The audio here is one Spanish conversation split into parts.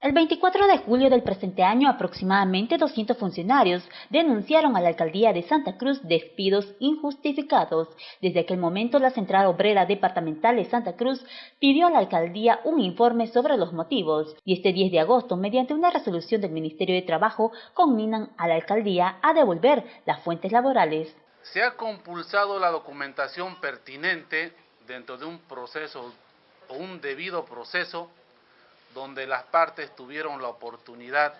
El 24 de julio del presente año, aproximadamente 200 funcionarios denunciaron a la alcaldía de Santa Cruz despidos injustificados. Desde aquel momento, la Central Obrera Departamental de Santa Cruz pidió a la alcaldía un informe sobre los motivos y este 10 de agosto, mediante una resolución del Ministerio de Trabajo, combinan a la alcaldía a devolver las fuentes laborales. Se ha compulsado la documentación pertinente dentro de un proceso o un debido proceso donde las partes tuvieron la oportunidad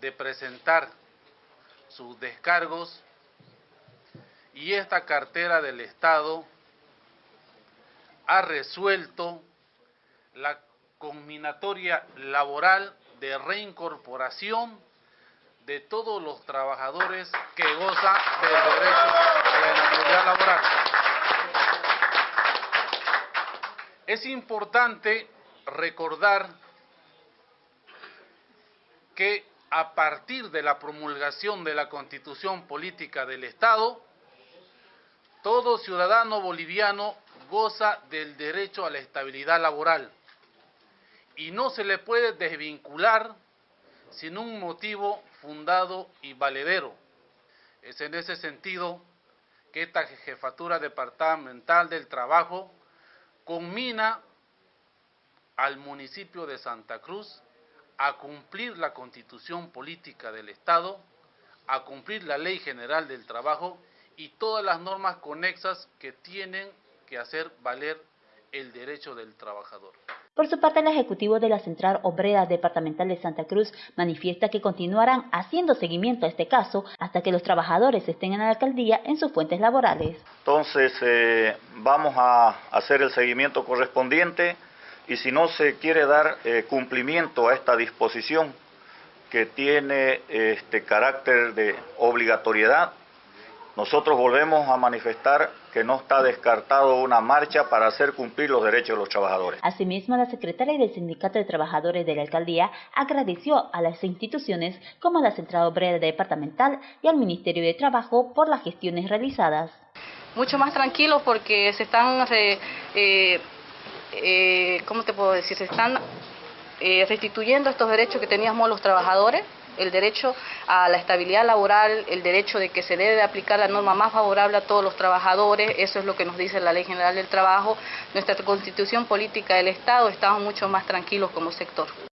de presentar sus descargos y esta cartera del Estado ha resuelto la combinatoria laboral de reincorporación de todos los trabajadores que gozan del derecho a la inmunidad laboral. Es importante recordar que a partir de la promulgación de la Constitución Política del Estado, todo ciudadano boliviano goza del derecho a la estabilidad laboral y no se le puede desvincular sin un motivo fundado y valedero. Es en ese sentido que esta jefatura departamental del trabajo conmina al municipio de Santa Cruz a cumplir la constitución política del Estado, a cumplir la ley general del trabajo y todas las normas conexas que tienen que hacer valer el derecho del trabajador. Por su parte, el Ejecutivo de la Central Obrera Departamental de Santa Cruz manifiesta que continuarán haciendo seguimiento a este caso hasta que los trabajadores estén en la alcaldía en sus fuentes laborales. Entonces, eh, vamos a hacer el seguimiento correspondiente y si no se quiere dar eh, cumplimiento a esta disposición que tiene este carácter de obligatoriedad, nosotros volvemos a manifestar que no está descartado una marcha para hacer cumplir los derechos de los trabajadores. Asimismo, la secretaria del Sindicato de Trabajadores de la Alcaldía agradeció a las instituciones como la Central Obrera Departamental y al Ministerio de Trabajo por las gestiones realizadas. Mucho más tranquilos porque se están eh, eh, ¿cómo te puedo decir? Se están eh, restituyendo estos derechos que teníamos los trabajadores, el derecho a la estabilidad laboral, el derecho de que se debe aplicar la norma más favorable a todos los trabajadores, eso es lo que nos dice la Ley General del Trabajo. Nuestra constitución política del Estado, estamos mucho más tranquilos como sector.